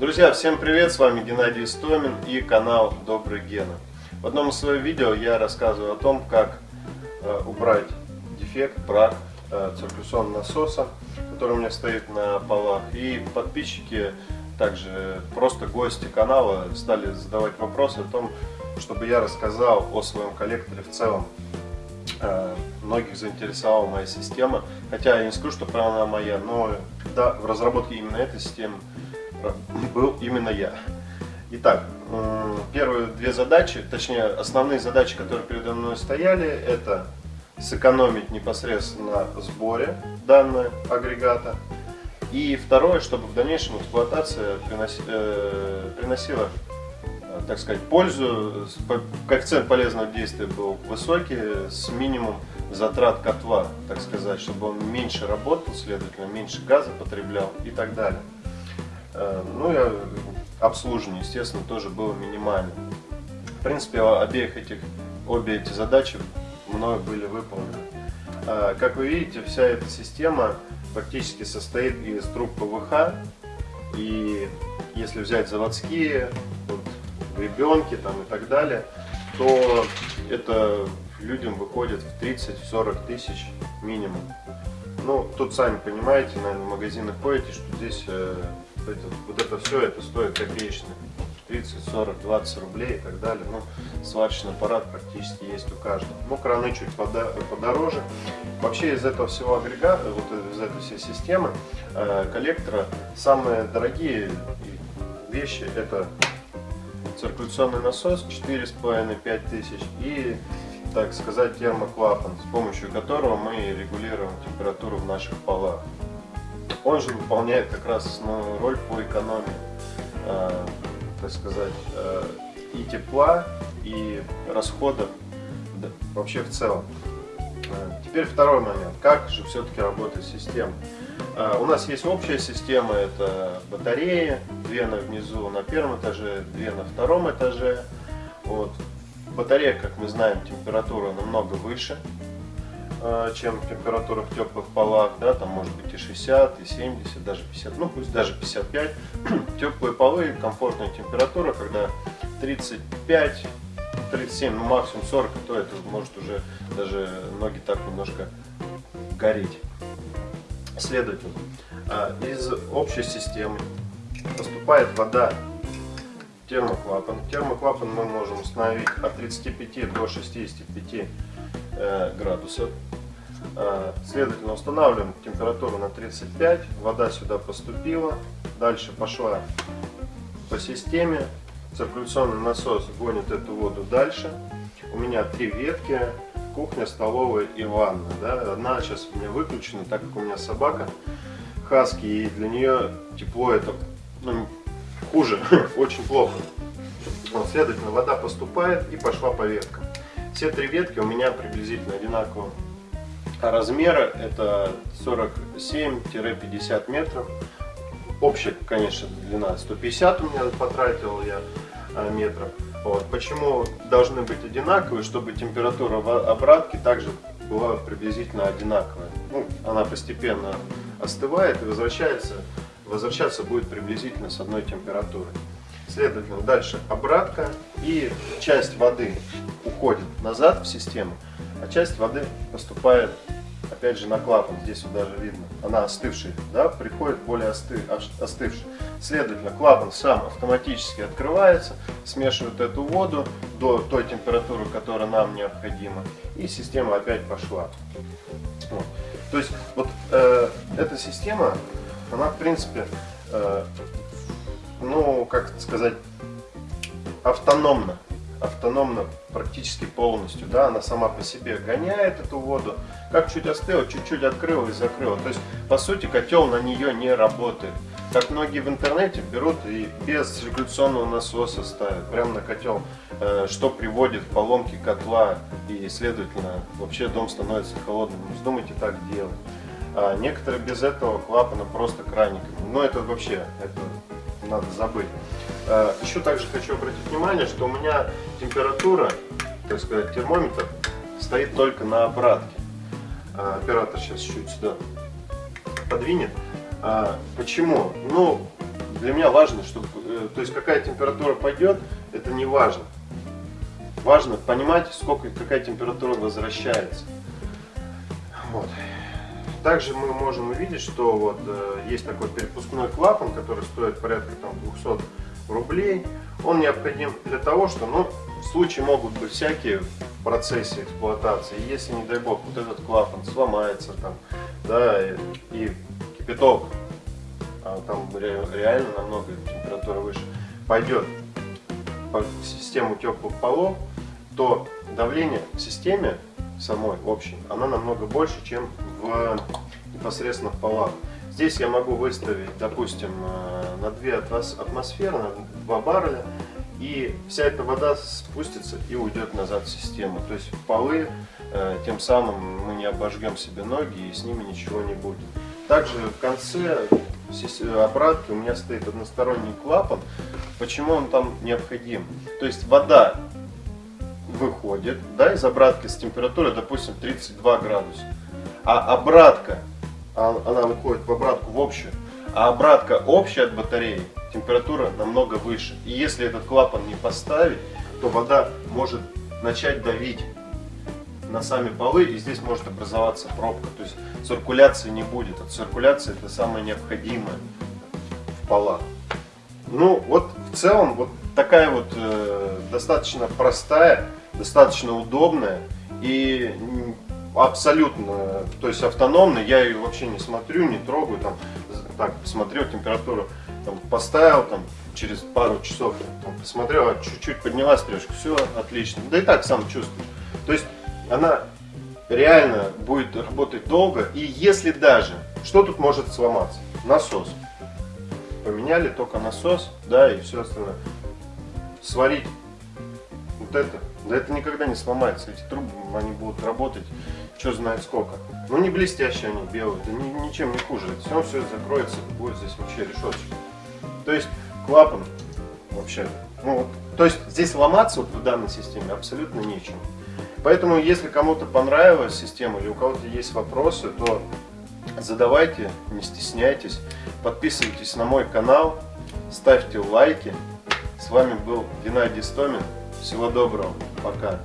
Друзья, всем привет, с вами Геннадий Истомин и канал Добрый Гена. В одном из своих видео я рассказываю о том, как э, убрать дефект, брак э, циркуляционного насоса, который у меня стоит на полах. И подписчики, также просто гости канала стали задавать вопросы о том, чтобы я рассказал о своем коллекторе в целом. Э, многих заинтересовала моя система, хотя я не скажу, что она моя, но да, в разработке именно этой системы был именно я. Итак, первые две задачи, точнее основные задачи, которые передо мной стояли, это сэкономить непосредственно на сборе данного агрегата. И второе, чтобы в дальнейшем эксплуатация приноси, э, приносила, э, так сказать, пользу, коэффициент полезного действия был высокий, с минимум затрат котла, так сказать, чтобы он меньше работал, следовательно, меньше газа потреблял и так далее. Э, ну и обслуживание, естественно, тоже было минимальным. В принципе, обеих этих, обе эти задачи мною были выполнены. Э, как вы видите, вся эта система практически состоит из труб ПВХ. И если взять заводские, вот, гребенки там и так далее, то это людям выходит в 30-40 тысяч минимум. Ну, тут сами понимаете, наверное, в магазинах ходите, что здесь э, это, вот это все, это стоит копеечных 30, 40, 20 рублей и так далее. Ну, сварочный аппарат практически есть у каждого. Ну, краны чуть подороже. Вообще из этого всего агрегата, вот из этой всей системы э, коллектора, самые дорогие вещи это циркуляционный насос 4,5-5 тысяч и так сказать, термоклапан, с помощью которого мы регулируем температуру в наших полах. Он же выполняет как раз основную роль по экономии, э, так сказать, э, и тепла, и расходов вообще в целом. Э, теперь второй момент. Как же все-таки работает система? У нас есть общая система, это батареи, две на внизу на первом этаже, две на втором этаже. Вот. Батарея, как мы знаем, температура намного выше, чем температура в теплых полах, да, там может быть и 60, и 70, даже 50, ну пусть даже 55. Теплые полы, комфортная температура, когда 35, 37, ну максимум 40, то это может уже даже ноги так немножко гореть. Следовательно, э, из общей системы поступает вода термоклапан. Термоклапан мы можем установить от 35 до 65 э, градусов. Э, следовательно, устанавливаем температуру на 35, вода сюда поступила, дальше пошла по системе, циркуляционный насос гонит эту воду дальше. У меня три ветки, кухня, столовая и ванна. Да? Одна сейчас у меня выключена, так как у меня собака хаски, и для нее тепло это ну, хуже, очень плохо. Вот, следовательно, вода поступает и пошла по веткам. Все три ветки у меня приблизительно одинакового размера. Это 47-50 метров. Общая, конечно, длина 150 у меня потратил я а, метров. Вот. Почему должны быть одинаковые? Чтобы температура обратки также была приблизительно одинаковая. Ну, она постепенно остывает и возвращается возвращаться будет приблизительно с одной температурой. Следовательно, дальше обратка и часть воды уходит назад в систему, а часть воды поступает опять же на клапан, здесь вот даже видно, она остывшая, да, приходит более осты, остывшая. Следовательно, клапан сам автоматически открывается, смешивает эту воду до той температуры, которая нам необходима, и система опять пошла. Вот. То есть вот э, эта система она, в принципе, э, ну, как сказать, автономна. Автономна практически полностью, да, она сама по себе гоняет эту воду, как чуть остыла, чуть-чуть открыла и закрыла. То есть, по сути, котел на нее не работает. Как многие в интернете берут и без циркуляционного насоса ставят прямо на котел, э, что приводит к поломке котла и, следовательно, вообще дом становится холодным. Не вздумайте так делать. А некоторые без этого клапана просто краниками. Но это вообще, это надо забыть. А, еще также хочу обратить внимание, что у меня температура, так сказать, термометр стоит только на обратке. А, оператор сейчас чуть сюда подвинет. А, почему? Ну, для меня важно, чтобы, э, то есть какая температура пойдет, это не важно. Важно понимать, сколько, какая температура возвращается. Вот. Также мы можем увидеть, что вот э, есть такой перепускной клапан, который стоит порядка там, 200 рублей. Он необходим для того, что ну, в случае могут быть всякие в процессе эксплуатации. Если, не дай бог, вот этот клапан сломается, там, да, и, и кипяток, а там реально намного температура выше, пойдет по систему теплых полов, то давление в системе самой общей, она намного больше, чем в непосредственно в полах. Здесь я могу выставить, допустим, э, на 2 атмосферы, на 2 барреля, и вся эта вода спустится и уйдет назад в систему. То есть в полы, э, тем самым мы не обожгем себе ноги и с ними ничего не будет. Также в конце обратки у меня стоит односторонний клапан. Почему он там необходим? То есть вода выходит да, из обратки с температурой, допустим, 32 градуса. А обратка, она выходит в обратку в общую, а обратка общая от батареи, температура намного выше. И если этот клапан не поставить, то вода может начать давить на сами полы, и здесь может образоваться пробка. То есть циркуляции не будет. А циркуляция это самое необходимое в полах. Ну, вот в целом, вот такая вот э, достаточно простая, достаточно удобная и абсолютно, то есть автономная. Я ее вообще не смотрю, не трогаю, там, так, посмотрел температуру, там, поставил, там, через пару часов там, посмотрел, а чуть-чуть подняла стрелочку, все отлично. Да и так сам чувствую. То есть она реально будет работать долго. И если даже, что тут может сломаться? Насос. Поменяли только насос, да, и все остальное. Сварить вот это, да это никогда не сломается. Эти трубы, они будут работать, что знает сколько. Ну не блестящие они, белые, да ни, ничем не хуже. Все все закроется, будет здесь вообще решеточка. То есть клапан вообще, ну то есть здесь ломаться вот в данной системе абсолютно нечем. Поэтому, если кому-то понравилась система или у кого-то есть вопросы, то задавайте, не стесняйтесь, подписывайтесь на мой канал, ставьте лайки. С вами был Геннадий Стомин. Всего доброго, пока.